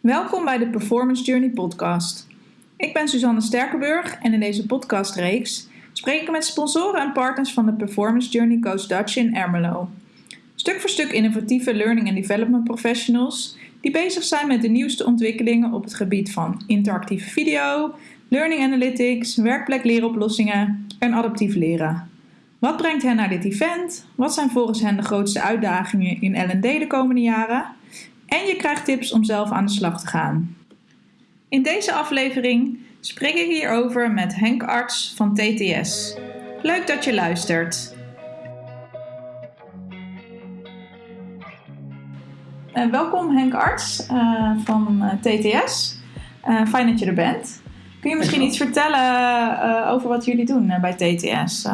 Welkom bij de Performance Journey podcast. Ik ben Suzanne Sterkenburg en in deze podcastreeks spreek ik met sponsoren en partners van de Performance Journey Coach Dutch in Ermelo. Stuk voor stuk innovatieve learning and development professionals die bezig zijn met de nieuwste ontwikkelingen op het gebied van interactieve video, learning analytics, werkplekleeroplossingen en adaptief leren. Wat brengt hen naar dit event? Wat zijn volgens hen de grootste uitdagingen in L&D de komende jaren? En je krijgt tips om zelf aan de slag te gaan. In deze aflevering spreek ik hierover met Henk Arts van TTS. Leuk dat je luistert. Uh, welkom Henk Arts uh, van uh, TTS. fijn dat je er bent. Kun je misschien iets vertellen over wat jullie doen bij TTS?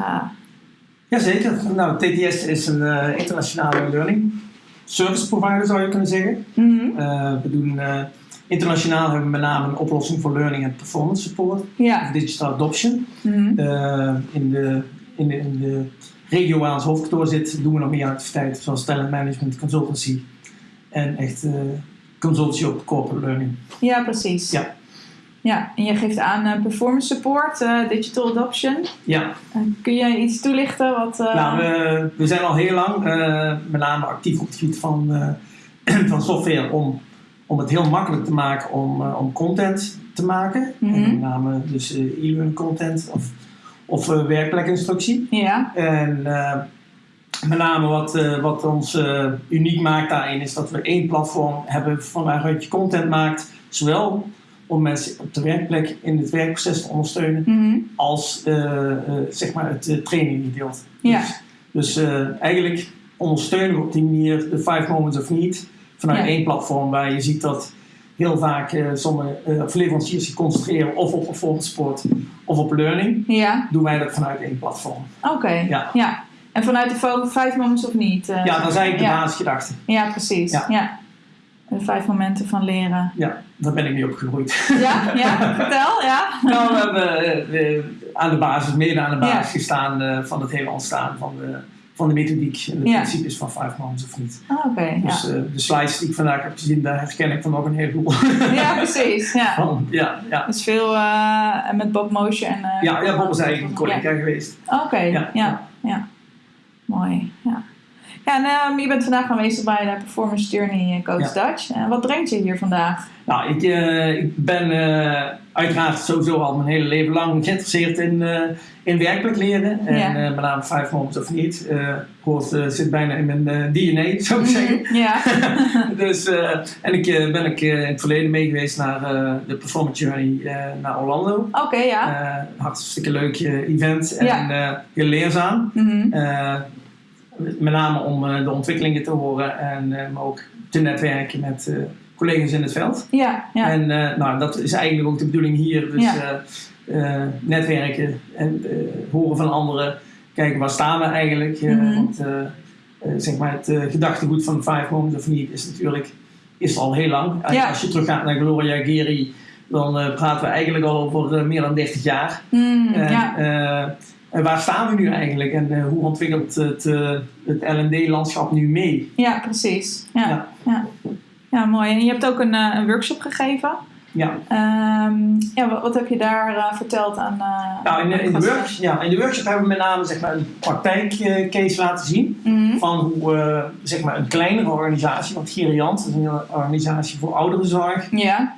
Jazeker. Nou, TTS is een internationale learning service provider zou je kunnen zeggen. Mm we doen internationaal hebben we met name een oplossing voor learning en performance support. Ja. Digital adoption. Mm in, de, in, de, in de regio waar ons hoofdkantoor zit doen we nog meer activiteiten zoals talent management, consultancy en echt consultancy op corporate learning. Ja, precies. Ja. Ja, en je geeft aan uh, performance support, uh, digital adoption. Ja. Uh, kun je iets toelichten? Wat, Nou, we, we, zijn al heel lang met name actief op het gebied van, van software om, om het heel makkelijk te maken om, om content te maken. Mm -hmm. Met name dus e-learning content of, of werkplekinstructie. Ja. En met name wat, wat ons uniek maakt daarin is dat we één platform hebben van waaruit je content maakt. Zowel om mensen op de werkplek in het werkproces te ondersteunen, mhm. als uh, uh, zeg maar het uh, traininggedeelte. Ja. Dus, dus eigenlijk ondersteunen we op die manier de Five Moments of Need vanuit één platform waar je ziet dat heel vaak sommige leveranciers zich concentreren of op performance sport of op learning. Ja. Doen wij dat vanuit één platform. Oké, ja. ja. En vanuit de Five Moments of Need? ja, dat is eigenlijk de basisgedachte. Ja, precies. ja. De vijf momenten van leren. Ja, daar ben ik mee opgegroeid. Ja, ja vertel, ja. Nou, we hebben uh, aan de basis, mede aan de basis gestaan uh, van het hele ontstaan van de, van de methodiek en de ja. principes van vijf moments of niet. Ah, oké. dus ja. uh, de slides die ik vandaag heb gezien, daar herken ik van nog een heleboel. Ja, precies. Ja. Van, ja, ja. Dus veel met Bob Motion en... ja, ja, Bob is eigenlijk een collega geweest. Oké, okay. ja, ja. Mooi, ja. En um, je bent vandaag aanwezig bij de Performance Journey Coach Dutch. En wat brengt je hier vandaag? Nou, ik, uh, ik ben uh, uiteraard sowieso al mijn hele leven lang geïnteresseerd in, in werkelijk leren. En met name Five Moments of Niet. hoort, zit bijna in mijn DNA, zou ik zeggen. Mhm, ja. dus, en ik ben ik, in het verleden mee geweest naar de Performance Journey naar Orlando. Oké, okay, ja. hartstikke leuk event en heel leerzaam. Mm -hmm. Met name om uh, de ontwikkelingen te horen en uh, maar ook te netwerken met uh, collega's in het veld. Ja, ja. En nou, dat is eigenlijk ook de bedoeling hier. Dus ja. netwerken en horen van anderen. Kijken waar staan we eigenlijk. Mm -hmm. Want zeg maar het gedachtegoed van Five Moments of Need is natuurlijk is al heel lang. Ja. Als je teruggaat naar Gloria Geri, dan praten we eigenlijk al over meer dan 30 jaar. Mm, en, ja. En waar staan we nu eigenlijk en uh, hoe ontwikkelt het, uh, het LD-landschap nu mee? Ja, precies. Ja, ja. ja. ja mooi. En je hebt ook een, uh, een workshop gegeven. Ja. Um, ja wat, wat, heb je daar verteld aan? nou, in de, in, de work, ja, in de workshop hebben we met name zeg maar, een praktijkcase laten zien. Mm -hmm. Van hoe zeg maar, een kleinere organisatie, want Geriant is een organisatie voor ouderenzorg. Ja.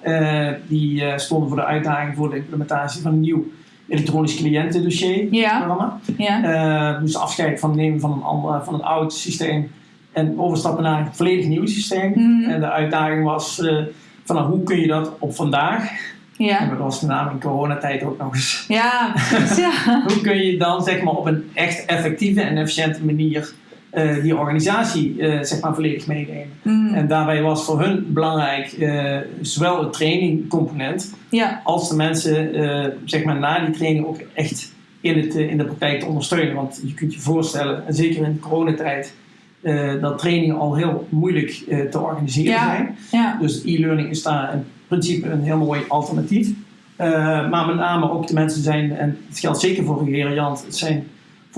die stonden voor de uitdaging voor de implementatie van een nieuw elektronisch cliëntendossier ja. programma. Ja. Uh, dus afscheid van nemen van een, van een oud systeem en overstappen naar een volledig nieuw systeem. Mhm. En de uitdaging was uh, van nou, hoe kun je dat op vandaag, ja. en dat was met name in coronatijd ook nog eens. Ja, ja. hoe kun je dan zeg maar, op een echt effectieve en efficiënte manier uh, die organisatie uh, zeg maar volledig meenemen. Mm. En daarbij was voor hun belangrijk uh, zowel het trainingcomponent ja. als de mensen zeg maar na die training ook echt in, het, in de praktijk te ondersteunen. Want je kunt je voorstellen, en zeker in de coronatijd, dat trainingen al heel moeilijk te organiseren ja. zijn. Ja. Dus e-learning is daar in principe een heel mooi alternatief. maar met name ook de mensen zijn, en het geldt zeker voor Geriant, het zijn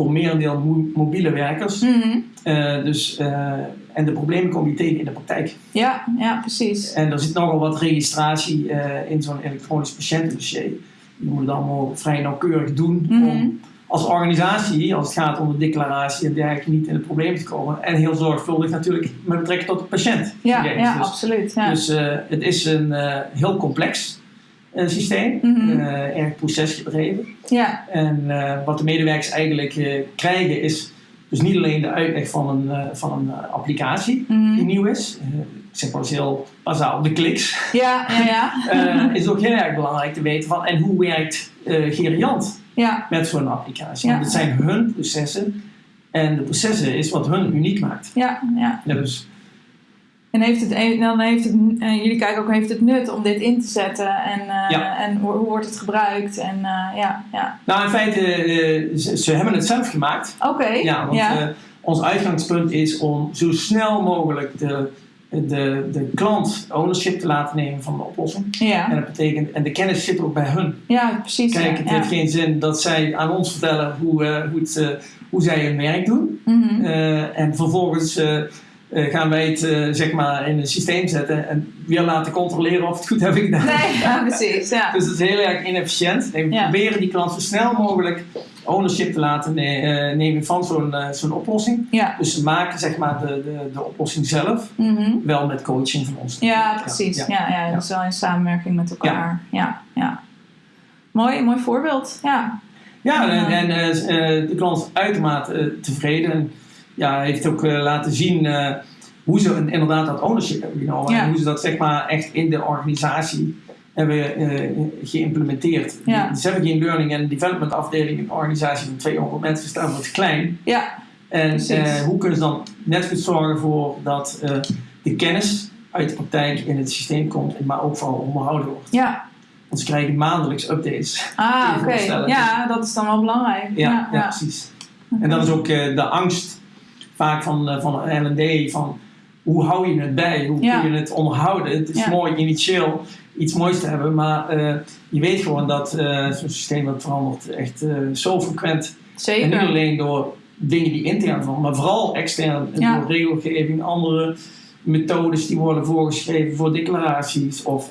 voor merendeel mobiele werkers. Mm dus, en de problemen kom je tegen in de praktijk. Ja, ja, precies. En er zit nogal wat registratie in zo'n elektronisch patiëntendossier. Je moet het allemaal vrij nauwkeurig doen om mhm. als organisatie, als het gaat om de declaratie en dergelijke, niet in het probleem te komen. En heel zorgvuldig natuurlijk met betrekking tot de patiënt. Ja, ja dus, absoluut. Ja. Dus het is een heel complex systeem, mm erg procesgedreven. Ja. En wat de medewerkers eigenlijk krijgen is dus niet alleen de uitleg van een, van een applicatie mhm. die nieuw is, zeg maar heel bazaal, de kliks. Ja, ja, ja. is ook heel erg belangrijk te weten van en hoe werkt Geriant ja. met zo'n applicatie. Want het zijn hun processen en de processen is wat hun uniek maakt. Ja, ja. dus en heeft het, dan heeft het, uh, jullie kijken ook, heeft het nut om dit in te zetten en, uh, en hoe, hoe, wordt het gebruikt? En, uh, ja, ja. Nou, in feite, ze, ze, hebben het zelf gemaakt. Oké. Ja, want ja. ons uitgangspunt is om zo snel mogelijk de, de, de klant ownership te laten nemen van de oplossing. Ja. En dat betekent, en de kennis zit ook bij hun. Ja, precies. Kijk, het heeft geen zin dat zij aan ons vertellen hoe, hoe, het, hoe zij hun werk doen. Mm -hmm. en vervolgens uh, gaan wij het uh, zeg maar in een systeem zetten en weer laten controleren of het goed hebben gedaan. Nee, ja, precies. Ja. dus het is heel erg inefficiënt. En we ja. proberen die klant zo snel mogelijk ownership te laten ne uh, nemen van zo'n zo'n oplossing. Ja. Dus ze maken zeg maar de, de, de oplossing zelf, mm -hmm. wel met coaching van ons. Ja, precies. Ja, ja, ja, dus wel in samenwerking met elkaar. Ja, ja. Mooi, mooi voorbeeld. Ja. Ja, en, en de klant is uitermate tevreden ja, heeft ook uh, laten zien uh, hoe ze inderdaad dat ownership hebben genomen. Ja. En hoe ze dat zeg maar echt in de organisatie hebben uh, geïmplementeerd. Ja. Ze hebben geen learning en development afdeling in een organisatie van 200 mensen, staan wat klein. Ja, en hoe kunnen ze dan net goed zorgen voor dat de kennis uit de praktijk in het systeem komt, maar ook vooral onderhouden wordt. Ja. Want ze krijgen maandelijks updates. Ah, oké. Okay. Ja, dat is dan wel belangrijk. Ja, ja, ja. precies. En dat is ook de angst vaak van, uh, van L&D van hoe hou je het bij? Hoe ja. kun je het onderhouden? Het is Ja. mooi initieel iets moois te hebben, maar uh, je weet gewoon dat uh, zo'n systeem dat verandert echt zo frequent. Zeker. En niet alleen door dingen die intern veranderen, maar vooral extern. Ja. Door regelgeving, andere methodes die worden voorgeschreven voor declaraties. Of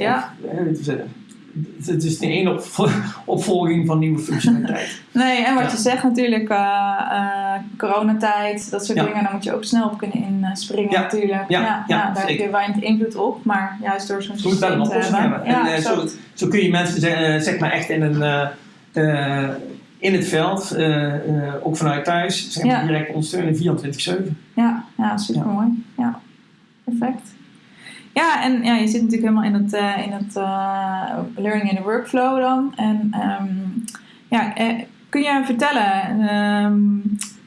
het is niet één op, opvolging van nieuwe functionaliteit. Nee, en wat Ja. je zegt natuurlijk, uh, uh, coronatijd, dat soort Ja. dingen, daar moet je ook snel op kunnen inspringen Ja. natuurlijk. Ja, ja, daar heb zeker. je weinig invloed op, maar juist door zo'n Je moet wel systeem een te oplossing hebben. hebben. En Ja, eh, zo, zo kun je mensen zeg, eh, zeg maar echt in, een, eh, eh, in het veld, eh, eh, ook vanuit thuis, zeg maar, direct ondersteunen 24-7. Ja, ja super mooi. Ja. perfect. Ja, en ja, je zit natuurlijk helemaal in het, eh, in het eh, learning in the workflow dan. En ehm, ja, eh, kun je vertellen, ehm,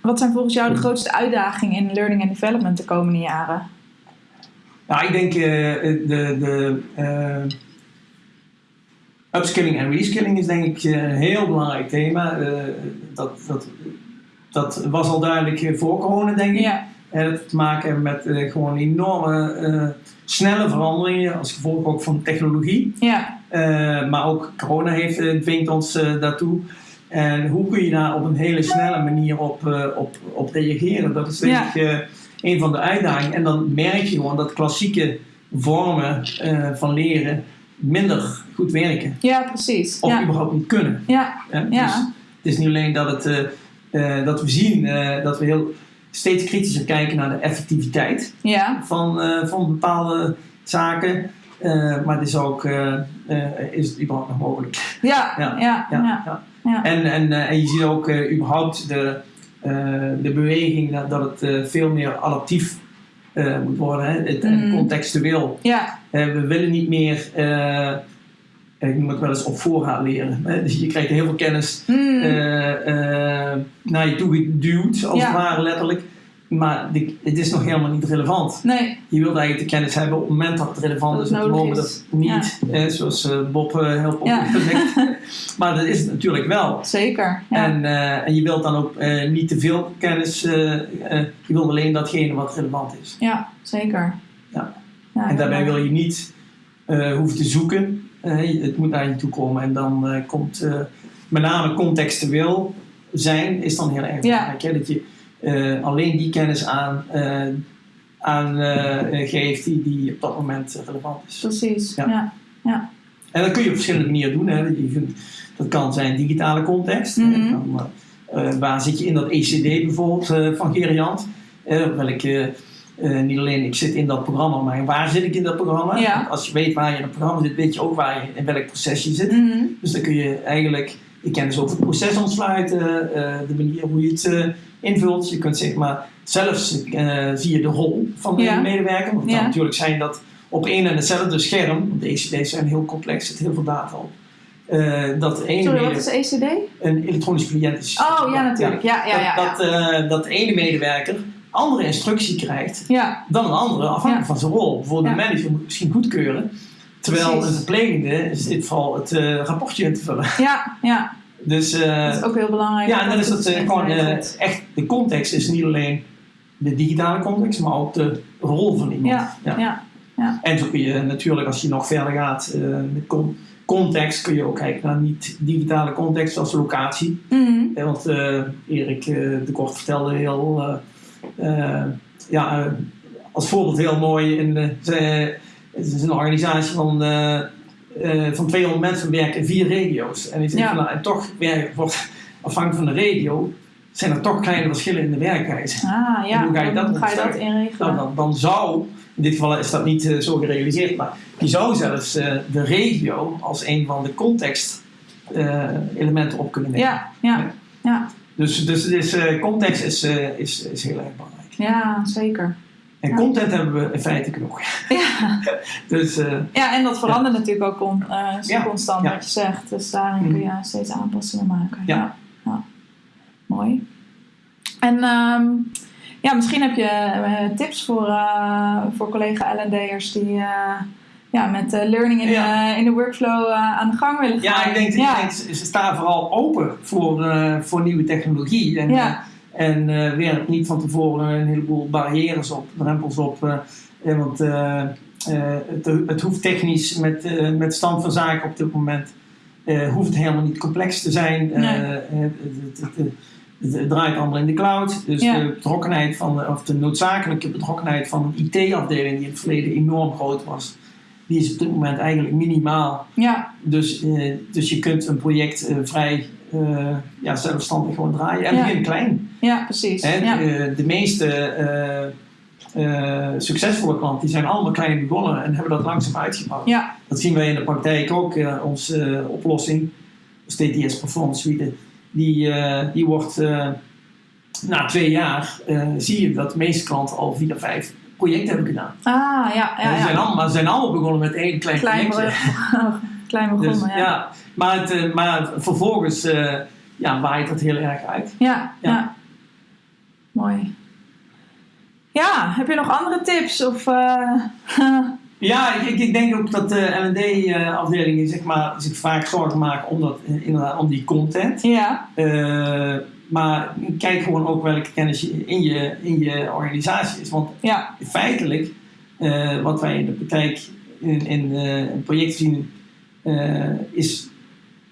wat zijn volgens jou de grootste uitdagingen in learning and development de komende jaren? Nou, ik denk eh, de, de upskilling en reskilling is denk ik een heel belangrijk thema. Dat, dat, dat was al duidelijk voor corona, denk ik. Ja, En het te maken hebben met eh, gewoon enorme eh, snelle veranderingen als gevolg ook van technologie. ja, Eh, maar ook corona heeft, dwingt ons daartoe. En hoe kun je daar op een hele snelle manier op, op, op reageren? Dat is denk ik een van de uitdagingen. En dan merk je gewoon dat klassieke vormen van leren minder goed werken. ja, precies. Of Ja, überhaupt niet kunnen. ja. Dus het is niet alleen dat, het, dat we zien dat we heel steeds kritischer kijken naar de effectiviteit ja, van, eh, van bepaalde zaken. Eh, maar het is ook, eh, is het überhaupt nog mogelijk? ja, Ja, ja, ja. En, en, en je ziet ook überhaupt de, de beweging dat, dat het veel meer adaptief moet worden. Hè? Het, Mm. contextueel. ja, we willen niet meer, ik noem het wel eens op voorraad leren. Hè? Dus je krijgt heel veel kennis Mm, eh, eh, naar je toe geduwd, als Ja. het ware letterlijk. Maar het is nog helemaal niet relevant. nee, Je wilt eigenlijk de kennis hebben op het moment dat het relevant Dat is. Op het moment dat het niet, hè, zoals eh, Bob eh, heel Ja. populair zegt. maar dat is het natuurlijk wel. zeker. Ja, En, en je wilt dan ook niet te veel kennis, je wilt alleen datgene wat relevant is. ja zeker. Ja. Ja, en daarbij wil je niet hoeven te zoeken. Eh, het moet naar je toe komen. En dan eh, komt eh, met name contextueel zijn, is dan heel erg belangrijk. Dat je alleen die kennis aan, aan geeft die, die op dat moment relevant is. Precies, ja. ja. En dat kun je op verschillende manieren doen. Hè. Je dat kan zijn digitale context. Mhm. waar zit je in dat ECD bijvoorbeeld van Geriant? welke uh, niet alleen ik zit in dat programma, maar waar zit ik in dat programma? Als je weet waar je in het programma zit, weet je ook waar je, in welk proces je zit. Mhm. Dus dan kun je eigenlijk je kennis over het proces ontsluiten, uh, de manier hoe je het uh, invult. Je kunt zeg maar, zelfs zie je de rol van de medewerker. Want het kan natuurlijk zijn dat op één en hetzelfde scherm, want de ECD's zijn heel complex, zit heel veel data op. dat ene Sorry, wat is ECD? Een elektronisch cliënt. Oh ja, natuurlijk. Ja, ja, ja, dat, dat, ene medewerker andere instructie krijgt ja. dan een andere, afhankelijk van zijn rol. Bijvoorbeeld de manager moet misschien goedkeuren, terwijl een verplegende is dit vooral het uh, rapportje in te vullen. Ja, ja. Dus, uh, dat is ook heel belangrijk. Ja, en dan is dat uh, gewoon echt, de context is niet alleen de digitale context, maar ook de rol van iemand. Ja, ja. ja, En zo kun je natuurlijk, als je nog verder gaat met context, kun je ook kijken naar niet-digitale context als locatie. Mm want Erik de Kort vertelde heel ja, uh, als voorbeeld heel mooi. In ze, het is een organisatie van, van 200 mensen werken in vier regio's. En, die ja. van, en toch werken, wordt afhankelijk van de regio zijn er toch kleine verschillen in de werkwijze. Ah ja, hoe ga je dat, ga je dat inregelen? Nou, dan, dan, zou, in dit geval is dat niet uh, zo gerealiseerd, maar je zou zelfs uh, de regio als een van de context uh, elementen op kunnen nemen. Ja, ja. Dus, dus, dus uh, context is, uh, is, is heel erg belangrijk. Ja, zeker. En ja. content hebben we in feite genoeg. Ja, dus, uh, ja en dat verandert ja. natuurlijk ook ja. constant wat je zegt. Dus daarin kun je mm. steeds aanpassingen maken. Ja. Mooi. En um, ja, misschien heb je tips voor, voor collega L&D'ers die ja, met uh, learning in, ja. de, in de workflow uh, aan de gang willen gaan. Ja, ik denk, ja. ik denk ze staan vooral open voor, uh, voor nieuwe technologie. En, ja. en werp niet van tevoren een heleboel barrières op, drempels op. want het, het hoeft technisch met, met stand van zaken op dit moment hoeft helemaal niet complex te zijn. Nee. Het, het, het, draait allemaal in de cloud. Dus de betrokkenheid van, of de noodzakelijke betrokkenheid van een IT-afdeling die in het verleden enorm groot was die is op dit moment eigenlijk minimaal. Ja. Dus, uh, dus je kunt een project uh, vrij uh, ja, zelfstandig gewoon draaien. En ja. begin klein. Ja, precies. En, ja. de meeste succesvolle klanten die zijn allemaal klein begonnen en hebben dat langzaam uitgebouwd. Ja. Dat zien wij in de praktijk ook. onze oplossing, TTS Performance Suite, die, die wordt na twee jaar, zie je dat de meeste klanten al vier, vijf project hebben gedaan. Ah, ja. ja, ja. Zijn allemaal, zijn allemaal begonnen met één klein, klein projectje. klein begonnen, dus, ja. ja. Maar, het, uh, maar vervolgens uh, ja, waait dat heel erg uit. Ja, ja. Mooi. Ja, heb je nog andere tips? Of, uh, ja, ik, ik, denk ook dat de L&D-afdelingen zeg maar, zich vaak zorgen maken om, dat, om die content. Ja. Maar kijk gewoon ook welke kennis in je, in je organisatie is. Want ja. feitelijk, uh, wat wij in de praktijk in, in uh, een project zien, uh, is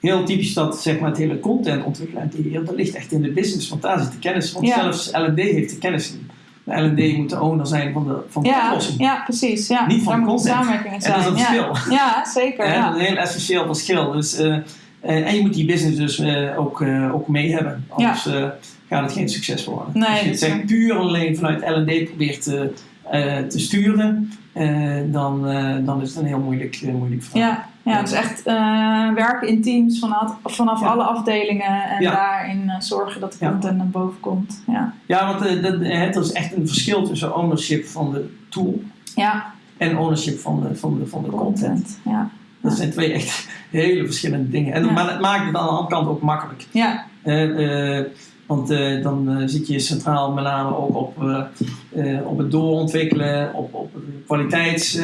heel typisch dat zeg maar, het hele content ontwikkelen en dat ligt echt in de business. Want daar zit de kennis. Want ja. zelfs L&D heeft de kennis in. De L&D moet de owner zijn van de, van de ja, oplossing. Ja, precies. Ja. Niet van Daar content. samenwerking zijn. En dat is een verschil. Ja, zeker. Dat is een heel essentieel verschil. Dus, en je moet die business dus uh, ook, uh, ook mee hebben. Anders ja. gaat het geen succes worden. Nee, Als je het puur alleen vanuit L&D probeert te, te sturen, dan, dan is het een heel moeilijk, moeilijk verhaal. Ja, ja, het is echt werken in teams vanaf, vanaf ja. alle afdelingen en ja. daarin zorgen dat de content naar boven komt. Ja, ja want dat, het is echt een verschil tussen ownership van de tool ja. en ownership van de, van de, van de content. content. Ja. Dat zijn twee echt hele verschillende dingen. En. Maar het maakt het aan de andere kant ook makkelijk. Ja. Uh, uh, want uh, dan zit je centraal met name ook op, op het doorontwikkelen, op, op kwaliteits,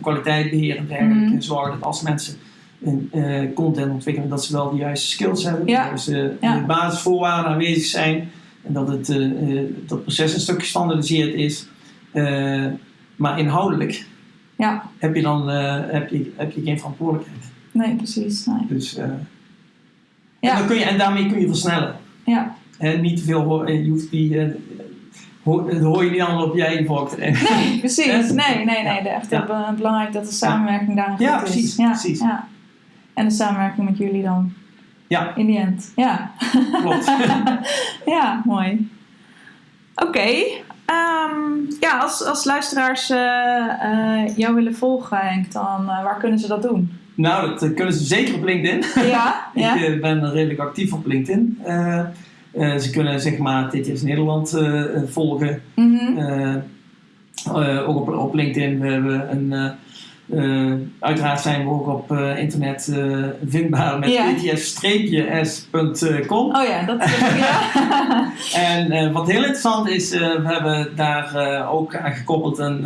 kwaliteitbeheer en dergelijke. Mm. Zorgen dat als mensen content ontwikkelen, dat ze wel de juiste skills hebben. Ja. Dus de basisvoorwaarden aanwezig zijn. En dat het dat proces een stuk gestandardiseerd is. maar inhoudelijk ja. heb je dan uh, heb je, heb je geen verantwoordelijkheid. Nee, precies. Nee. Dus, uh, ja. en, dan kun je, en daarmee kun je versnellen. Ja. En niet te veel, je hoeft die, dat hoor je niet allemaal op je eigen vork Nee, precies. Nee, nee, nee. Echt ja. belangrijk dat de samenwerking daar goed ja, precies, is. Ja, precies. Ja. En de samenwerking met jullie dan. Ja. In die end. Ja. Klopt. ja, mooi. Oké. Ehm, ja, als, als luisteraars uh, jou willen volgen, Henk, dan uh, waar kunnen ze dat doen? Nou, dat kunnen ze zeker op LinkedIn. Ja, ja. Ik ben redelijk actief op LinkedIn. ze kunnen zeg maar TTS Nederland volgen. Mm -hmm. ook op, op LinkedIn. We hebben een uh, uiteraard zijn we ook op uh, internet uh, vindbaar met ja. pts-s.com. Oh ja, dat is ja. en wat heel interessant is, we hebben daar ook aan gekoppeld een,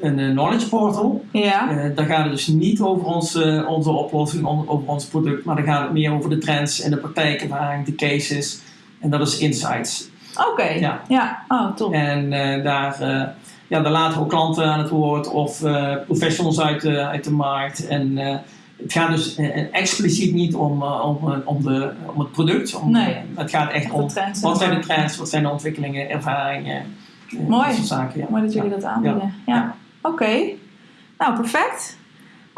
een knowledge portal. Ja. daar gaat het dus niet over onze, onze oplossing, over ons product, maar dan gaat het meer over de trends en de praktijkervaring, de cases. En dat is Insights. Oké, ja. ja. Oh, top. En daar ja, daar laten we ook klanten aan het woord of uh, professionals uit de, uit de markt. En uh, het gaat dus expliciet niet om, om, om, de, om het product. Om, nee. het gaat echt om wat zijn de trends, wat zijn de ontwikkelingen, ervaringen. Mooi. Dat zaken, ja. Mooi dat jullie dat aanbieden. Ja. ja. Oké. Nou, perfect.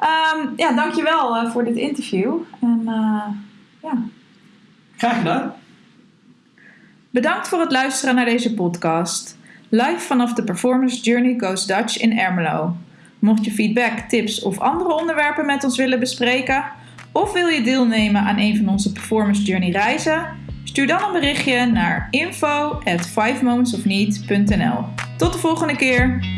Um, ja, dankjewel voor dit interview. En ja. Graag gedaan. Bedankt voor het luisteren naar deze podcast live vanaf de Performance Journey Goes Dutch in Ermelo. Mocht je feedback, tips of andere onderwerpen met ons willen bespreken, of wil je deelnemen aan een van onze Performance Journey reizen, stuur dan een berichtje naar info at 5momentsofneed.nl. Tot de volgende keer!